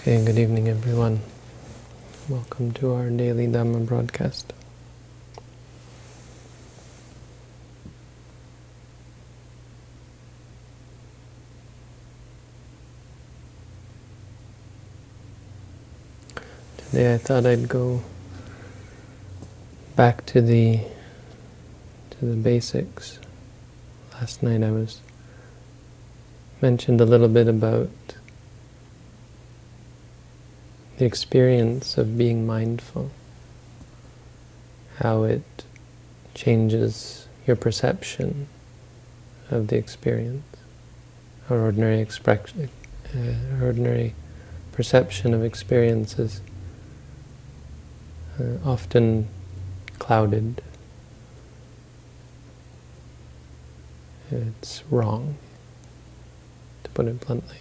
Okay, good evening everyone. Welcome to our daily Dhamma broadcast. Today I thought I'd go back to the to the basics. Last night I was mentioned a little bit about the experience of being mindful, how it changes your perception of the experience. Our ordinary expression, uh, ordinary perception of experiences uh, often clouded. It's wrong, to put it bluntly.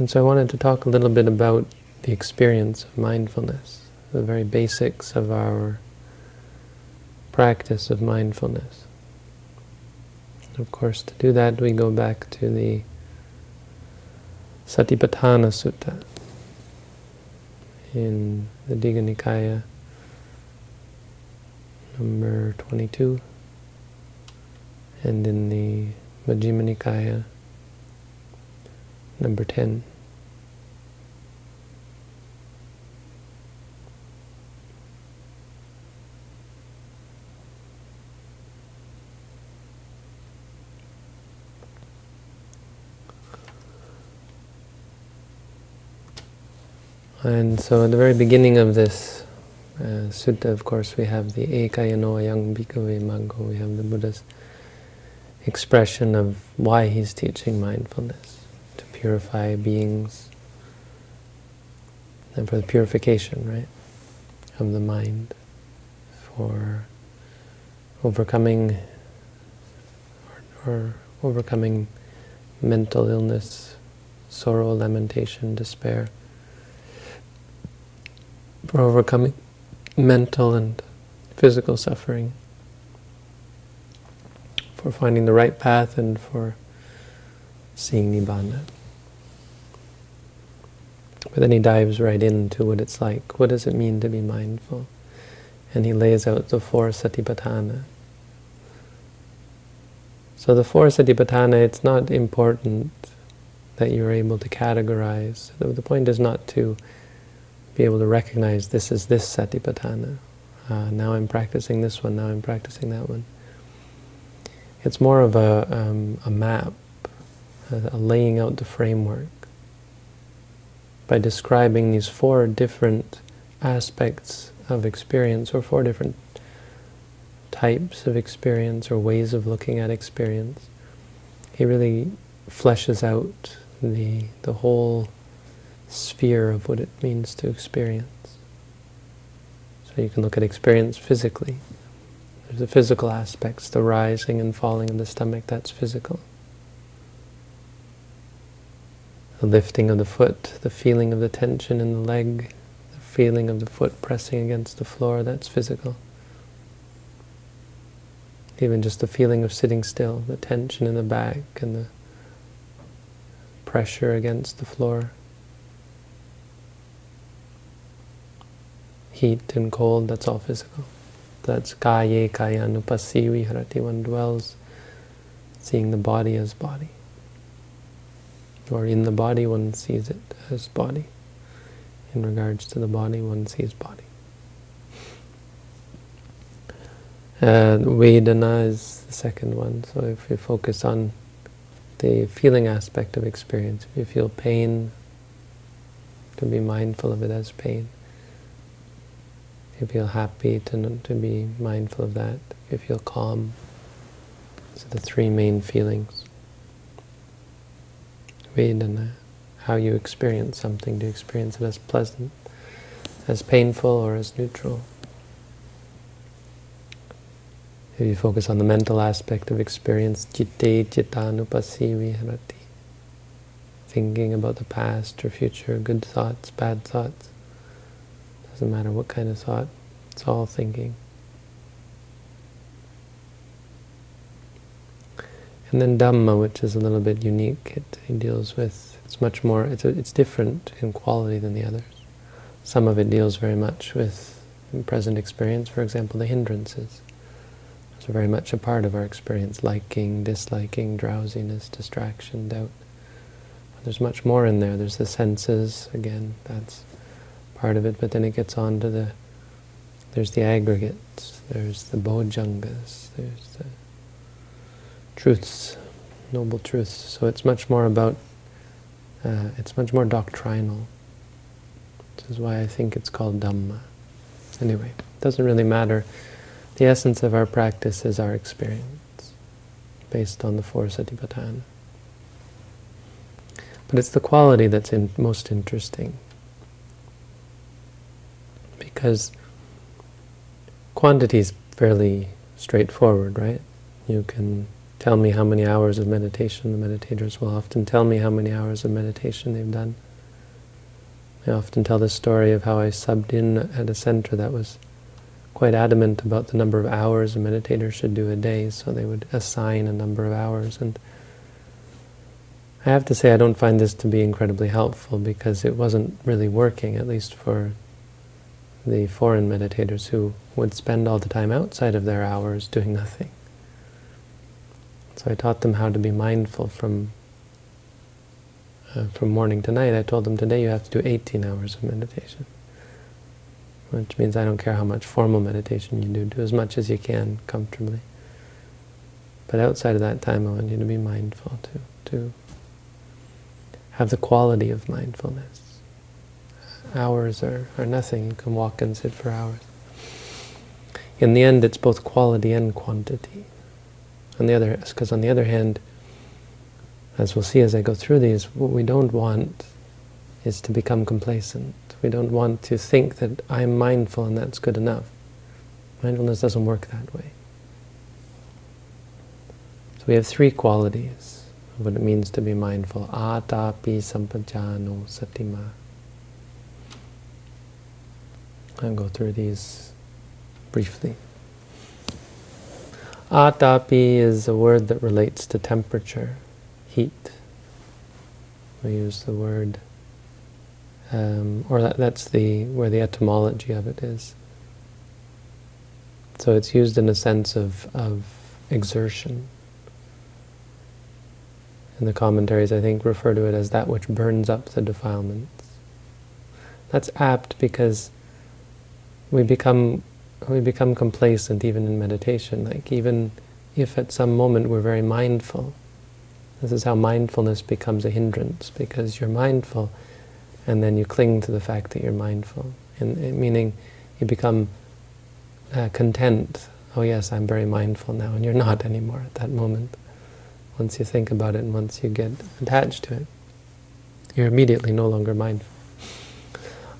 And so I wanted to talk a little bit about the experience of mindfulness, the very basics of our practice of mindfulness. Of course, to do that, we go back to the Satipatthana Sutta in the Digha Nikaya, number 22, and in the Majjhima Nikaya, number 10. And so at the very beginning of this uh, sutta, of course, we have the Ekayano Ayang Bhikkhave Maggo, we have the Buddha's expression of why he's teaching mindfulness, to purify beings, and for the purification, right, of the mind, for overcoming or, or overcoming mental illness, sorrow, lamentation, despair, for overcoming mental and physical suffering, for finding the right path and for seeing Nibbana. But then he dives right into what it's like. What does it mean to be mindful? And he lays out the four satipatthana. So the four satipatthana, it's not important that you're able to categorize. The point is not to be able to recognize this is this satipatthana. Uh, now I'm practicing this one, now I'm practicing that one. It's more of a, um, a map, a, a laying out the framework by describing these four different aspects of experience or four different types of experience or ways of looking at experience. He really fleshes out the, the whole sphere of what it means to experience. So you can look at experience physically. There's the physical aspects, the rising and falling of the stomach, that's physical. The lifting of the foot, the feeling of the tension in the leg, the feeling of the foot pressing against the floor, that's physical. Even just the feeling of sitting still, the tension in the back and the pressure against the floor. Heat and cold, that's all physical. That's kaya kaya nupasi viharati, one dwells seeing the body as body. Or in the body, one sees it as body. In regards to the body, one sees body. Uh, Vedana is the second one, so if you focus on the feeling aspect of experience, if you feel pain, to be mindful of it as pain you feel happy, to, to be mindful of that. If you feel calm, so the three main feelings. Vedana, uh, how you experience something. Do you experience it as pleasant, as painful, or as neutral? If you focus on the mental aspect of experience, citte cittanupasi viharati, thinking about the past or future, good thoughts, bad thoughts, doesn't matter what kind of thought, it's all thinking. And then Dhamma, which is a little bit unique, it, it deals with, it's much more, it's, a, it's different in quality than the others. Some of it deals very much with present experience, for example, the hindrances. It's very much a part of our experience, liking, disliking, drowsiness, distraction, doubt. There's much more in there. There's the senses, again, that's part of it, but then it gets on to the, there's the aggregates, there's the bojjhangas, there's the truths, noble truths. So it's much more about, uh, it's much more doctrinal. This is why I think it's called Dhamma. Anyway, it doesn't really matter. The essence of our practice is our experience, based on the four satipatthana. But it's the quality that's in, most interesting. Because quantity is fairly straightforward, right? You can tell me how many hours of meditation. The meditators will often tell me how many hours of meditation they've done. I often tell the story of how I subbed in at a center that was quite adamant about the number of hours a meditator should do a day, so they would assign a number of hours. And I have to say I don't find this to be incredibly helpful because it wasn't really working, at least for the foreign meditators who would spend all the time outside of their hours doing nothing. So I taught them how to be mindful from uh, from morning to night. I told them today you have to do 18 hours of meditation, which means I don't care how much formal meditation you do, do as much as you can comfortably. But outside of that time, I want you to be mindful, to, to have the quality of mindfulness. Hours are, are nothing. You can walk and sit for hours. In the end, it's both quality and quantity. On the other, because on the other hand, as we'll see as I go through these, what we don't want is to become complacent. We don't want to think that I'm mindful and that's good enough. Mindfulness doesn't work that way. So we have three qualities of what it means to be mindful. Atapi sampajano satima. I'll go through these briefly. Atapi is a word that relates to temperature, heat. We use the word, um, or that, that's the where the etymology of it is. So it's used in a sense of, of exertion. And the commentaries, I think, refer to it as that which burns up the defilements. That's apt because we become we become complacent even in meditation. Like even if at some moment we're very mindful, this is how mindfulness becomes a hindrance, because you're mindful and then you cling to the fact that you're mindful. And, meaning you become uh, content. Oh yes, I'm very mindful now, and you're not anymore at that moment. Once you think about it and once you get attached to it, you're immediately no longer mindful.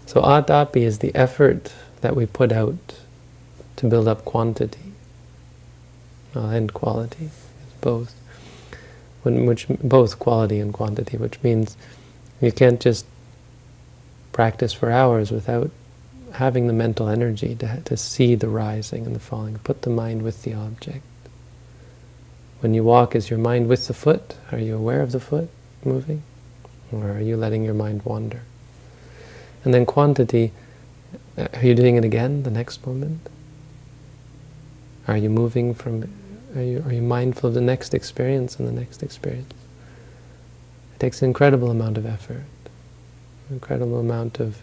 So atapi is the effort that we put out to build up quantity uh, and quality, both. When, which both quality and quantity, which means you can't just practice for hours without having the mental energy to, to see the rising and the falling. Put the mind with the object. When you walk, is your mind with the foot? Are you aware of the foot moving? Or are you letting your mind wander? And then quantity, are you doing it again the next moment? Are you moving from, are you, are you mindful of the next experience and the next experience? It takes an incredible amount of effort, incredible amount of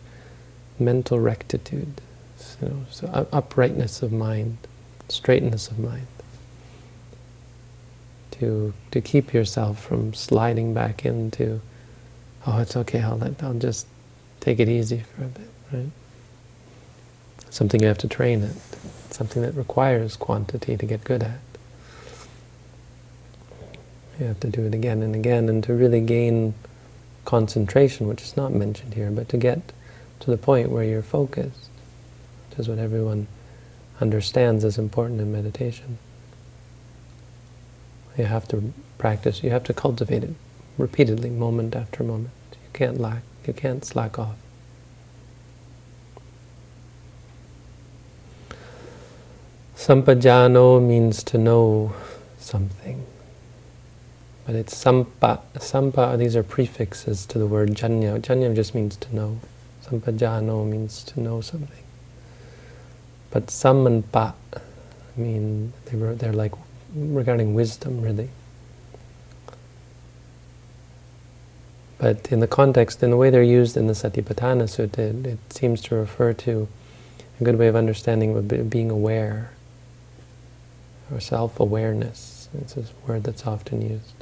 mental rectitude, know, so uprightness of mind, straightness of mind, to to keep yourself from sliding back into, oh, it's okay, I'll let, I'll just take it easy for a bit, right? Something you have to train it something that requires quantity to get good at. You have to do it again and again, and to really gain concentration, which is not mentioned here, but to get to the point where you're focused, which is what everyone understands is important in meditation. You have to practice, you have to cultivate it repeatedly, moment after moment. You can't lack, you can't slack off. Sampajano means to know something. But it's sampa. Sampa, these are prefixes to the word janya. Janya just means to know. Sampajano means to know something. But sam and mean, they were, they're like regarding wisdom, really. But in the context, in the way they're used in the Satipatthana Sutta, it, it seems to refer to a good way of understanding being aware, or self-awareness. It's a word that's often used.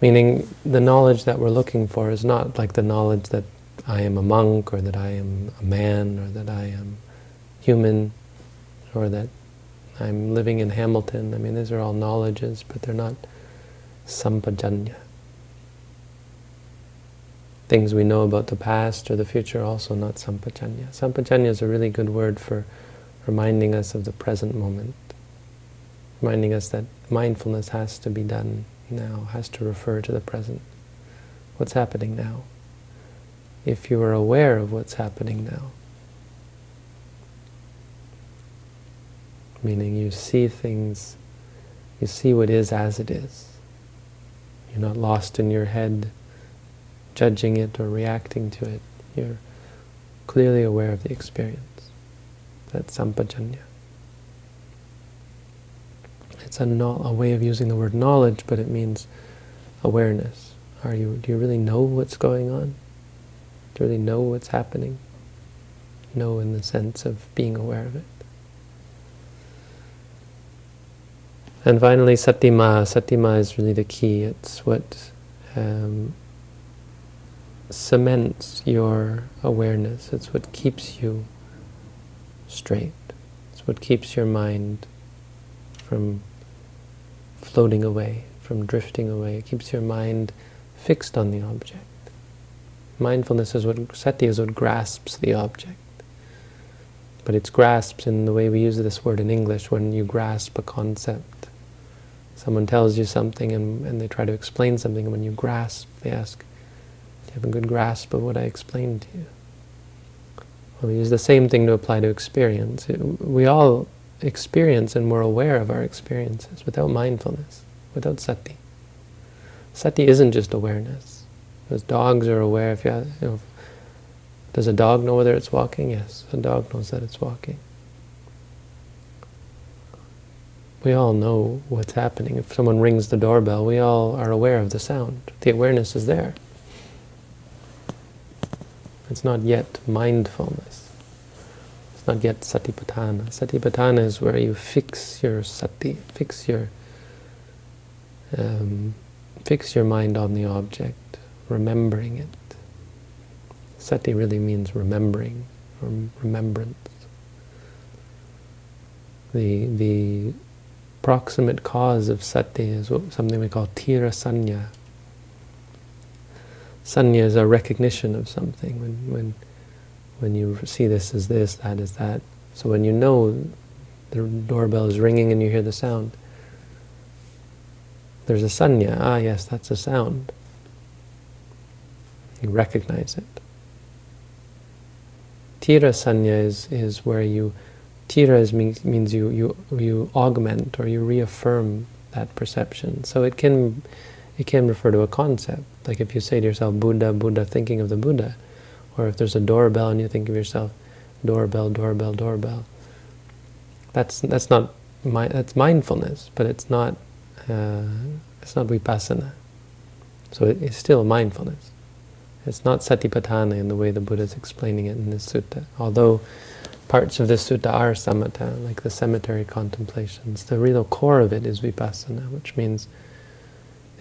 Meaning, the knowledge that we're looking for is not like the knowledge that I am a monk, or that I am a man, or that I am human, or that I'm living in Hamilton. I mean, these are all knowledges, but they're not sampajanya. Things we know about the past or the future also not sampajanya. Sampajanya is a really good word for reminding us of the present moment, reminding us that mindfulness has to be done now, has to refer to the present. What's happening now? If you are aware of what's happening now, meaning you see things, you see what is as it is. You're not lost in your head, judging it or reacting to it. You're clearly aware of the experience. That's sampajanya. It's a, no, a way of using the word knowledge, but it means awareness. Are you? Do you really know what's going on? Do you really know what's happening? Know in the sense of being aware of it. And finally, satima. Satima is really the key. It's what um, cements your awareness. It's what keeps you straight. It's what keeps your mind from floating away, from drifting away. It keeps your mind fixed on the object. Mindfulness is what, sati is what grasps the object. But it's grasped in the way we use this word in English, when you grasp a concept. Someone tells you something and, and they try to explain something, and when you grasp, they ask, do you have a good grasp of what I explained to you? We use the same thing to apply to experience. It, we all experience and we're aware of our experiences without mindfulness, without sati. Sati isn't just awareness. Because dogs are aware, if you, have, you know, does a dog know whether it's walking? Yes, a dog knows that it's walking. We all know what's happening. If someone rings the doorbell, we all are aware of the sound. The awareness is there. It's not yet mindfulness. It's not yet satipatthana. Satipatthana is where you fix your sati, fix your um, fix your mind on the object, remembering it. Sati really means remembering, remembrance. The the proximate cause of sati is something we call tira sanya. Is a recognition of something. When, when, when you see this as this, that as that. So when you know the doorbell is ringing and you hear the sound, there's a sanya. Ah, yes, that's a sound. You recognize it. Tira sanya is, is where you Tira is, means, means you, you, you augment or you reaffirm that perception. So it can, it can refer to a concept. Like if you say to yourself, Buddha, Buddha, thinking of the Buddha. Or if there's a doorbell and you think of yourself, doorbell, doorbell, doorbell. That's, that's not, my, that's mindfulness, but it's not, uh, it's not vipassana. So it, it's still mindfulness. It's not satipatthana in the way the Buddha is explaining it in this sutta. Although parts of this sutta are samatha, like the cemetery contemplations. The real core of it is vipassana, which means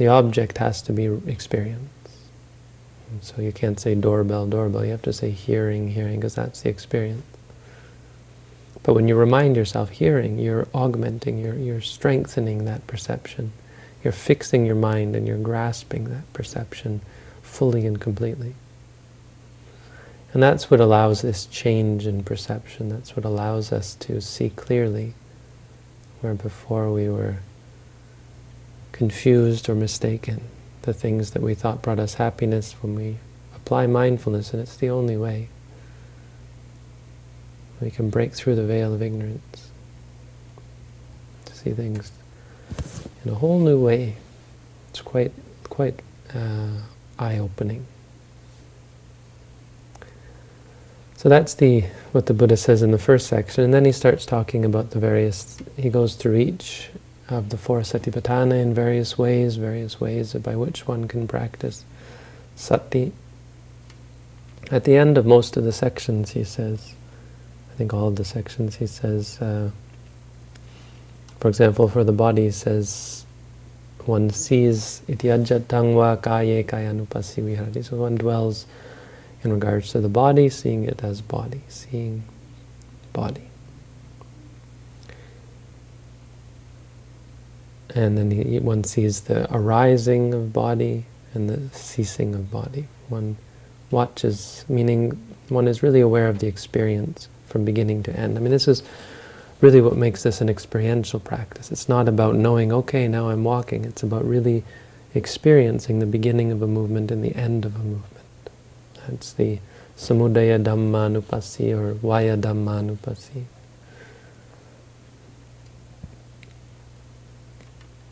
the object has to be experienced. So you can't say doorbell, doorbell. You have to say hearing, hearing, because that's the experience. But when you remind yourself hearing, you're augmenting, you're, you're strengthening that perception. You're fixing your mind and you're grasping that perception fully and completely. And that's what allows this change in perception. That's what allows us to see clearly, where before we were confused or mistaken. The things that we thought brought us happiness, when we apply mindfulness, and it's the only way, we can break through the veil of ignorance to see things in a whole new way. It's quite, quite uh, eye-opening. So that's the what the Buddha says in the first section, and then he starts talking about the various, he goes through each of the four satipatthana in various ways, various ways by which one can practice sati. At the end of most of the sections, he says, I think all of the sections, he says, uh, for example, for the body, he says, one sees iti ajatang wa kaye kayanupasi viharati. So one dwells in regards to the body, seeing it as body, seeing body. And then he, one sees the arising of body and the ceasing of body. One watches, meaning one is really aware of the experience from beginning to end. I mean, this is really what makes this an experiential practice. It's not about knowing, okay, now I'm walking. It's about really experiencing the beginning of a movement and the end of a movement. That's the Samudaya Dhammanupasi or Vaya Dhammanupasi.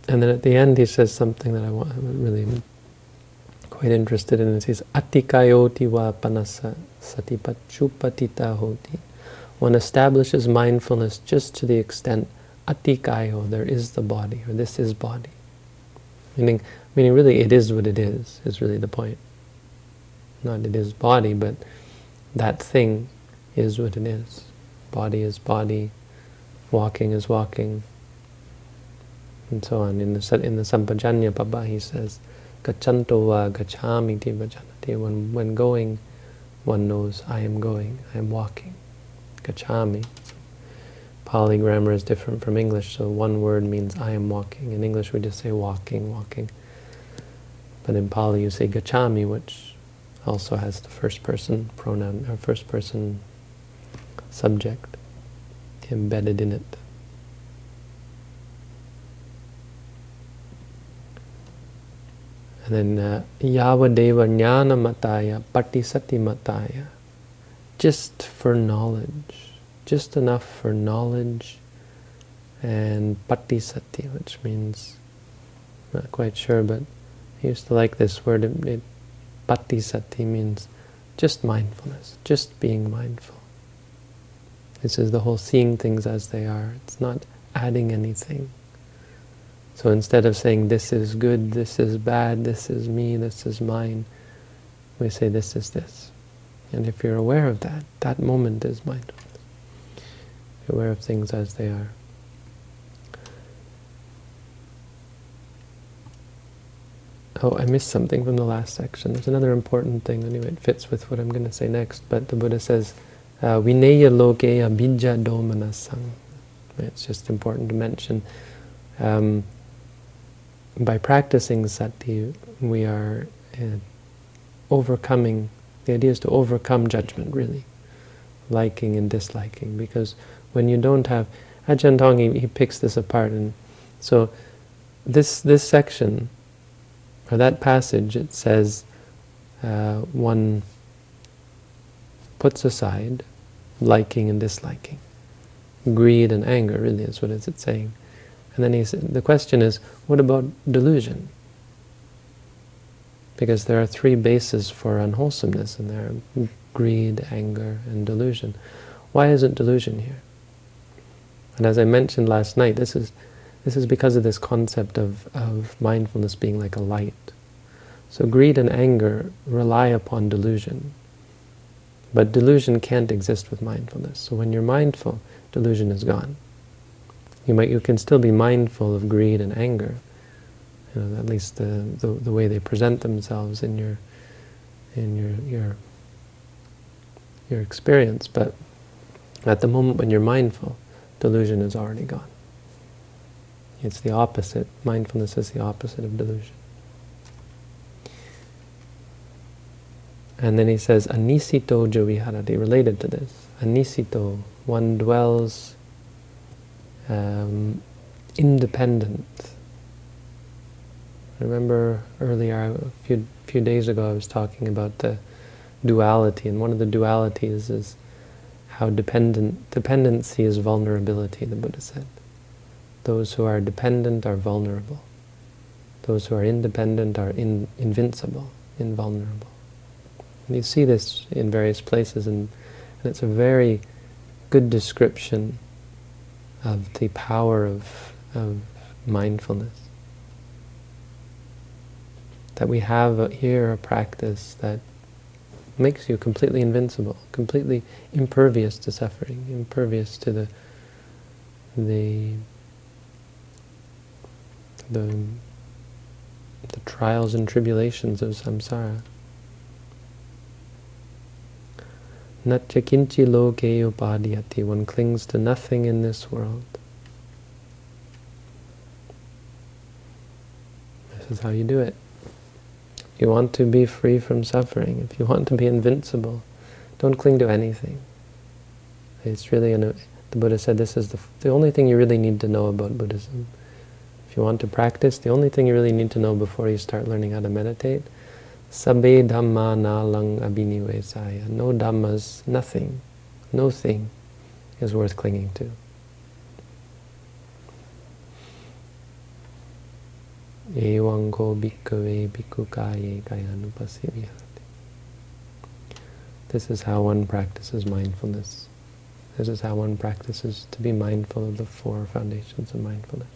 And then at the end he says something that I want, I'm really quite interested in. It says, Atikayoti va panasa satipachupatita hoti. One establishes mindfulness just to the extent atikayo, there is the body, or this is body. Meaning, meaning really it is what it is, is really the point not it is body, but that thing is what it is. Body is body, walking is walking, and so on. In the in the Sampajanya Pabba he says, Gachanto va gachami ti. When, when going, one knows, I am going, I am walking. Gachami. Pali grammar is different from English, so one word means I am walking. In English we just say walking, walking. But in Pali you say gachami, which also has the first person pronoun, or first person subject embedded in it. And then uh, Mataya Patisati Mataya. Just for knowledge. Just enough for knowledge and Patisati, which means, not quite sure, but I used to like this word. It, it Patisati means just mindfulness, just being mindful. This is the whole seeing things as they are. It's not adding anything. So instead of saying this is good, this is bad, this is me, this is mine, we say this is this. And if you're aware of that, that moment is mindfulness. You're aware of things as they are. Oh, I missed something from the last section. There's another important thing. Anyway, it fits with what I'm going to say next. But the Buddha says, uh, Vineya lokeya bija domanasang. It's just important to mention. Um, by practicing sati, we are uh, overcoming, the idea is to overcome judgment, really. Liking and disliking. Because when you don't have, Ajahn Tong, he, he picks this apart. and So this, this section or that passage, it says uh, one puts aside liking and disliking. Greed and anger, really, is what is it saying. And then he said, the question is, what about delusion? Because there are three bases for unwholesomeness, and there are greed, anger, and delusion. Why isn't delusion here? And as I mentioned last night, this is this is because of this concept of, of mindfulness being like a light. So greed and anger rely upon delusion. But delusion can't exist with mindfulness. So when you're mindful, delusion is gone. You might, you can still be mindful of greed and anger, you know, at least the, the, the way they present themselves in your, in your, your, your experience. But at the moment when you're mindful, delusion is already gone. It's the opposite. Mindfulness is the opposite of delusion. And then he says, anisito joviharati, related to this. Anisito, one dwells um, independent. Remember earlier, a few, few days ago, I was talking about the duality, and one of the dualities is how dependent dependency is vulnerability, the Buddha said. those who are dependent are vulnerable. Those who are independent are in, invincible, invulnerable. And you see this in various places, and, and it's a very good description of the power of, of mindfulness. That we have here a practice that makes you completely invincible, completely impervious to suffering, impervious to the the the, the trials and tribulations of samsara. Natyakinchi loke upadhyati, one clings to nothing in this world. This is how you do it. If you want to be free from suffering, if you want to be invincible, don't cling to anything. It's really, an, the Buddha said this is the, the only thing you really need to know about Buddhism. If you want to practice, the only thing you really need to know before you start learning how to meditate Sabbe dhamma na lang abhinivesaya. No dhammas, nothing, no thing is worth clinging to. Evaṁ ko bhikkhave bhikkhukaye kayanupasivihati. This is how one practices mindfulness. This is how one practices to be mindful of the four foundations of mindfulness.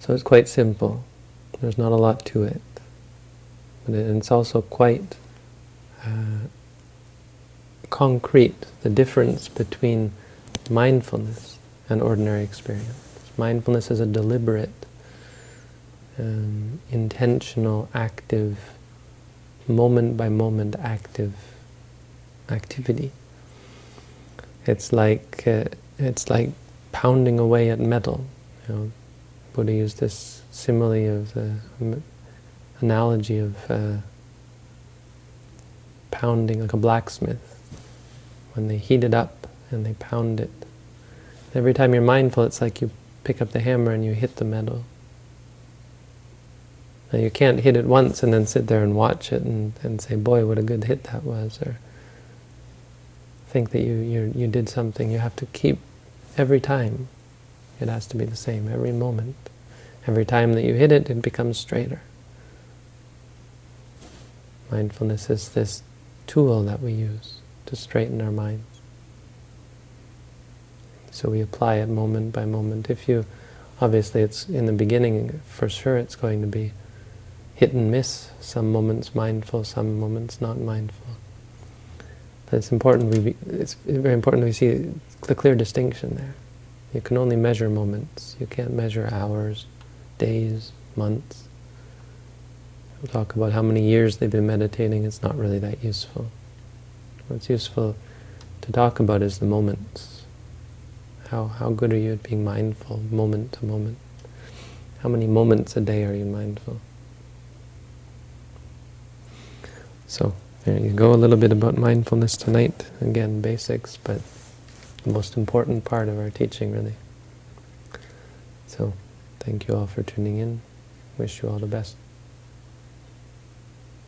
So it's quite simple. There's not a lot to it. But it's also quite uh, concrete, the difference between mindfulness and ordinary experience. Mindfulness is a deliberate, um, intentional, active, moment-by-moment -moment active activity. It's like uh, it's like pounding away at metal. You know, Buddha used this simile of the analogy of uh, pounding like a blacksmith. When they heat it up and they pound it. Every time you're mindful, it's like you pick up the hammer and you hit the metal. Now you can't hit it once and then sit there and watch it and, and say, boy, what a good hit that was, or think that you, you, you did something. You have to keep every time. It has to be the same every moment. Every time that you hit it, it becomes straighter. Mindfulness is this tool that we use to straighten our minds. So we apply it moment by moment. If you, obviously it's in the beginning, for sure it's going to be hit and miss, some moments mindful, some moments not mindful. But it's important, we, it's very important we see the clear distinction there. You can only measure moments. You can't measure hours, days, months. We'll talk about how many years they've been meditating. It's not really that useful. What's useful to talk about is the moments. How, how good are you at being mindful, moment to moment? How many moments a day are you mindful? So, there you go, a little bit about mindfulness tonight. Again, basics, but the most important part of our teaching, really. So, thank you all for tuning in. Wish you all the best.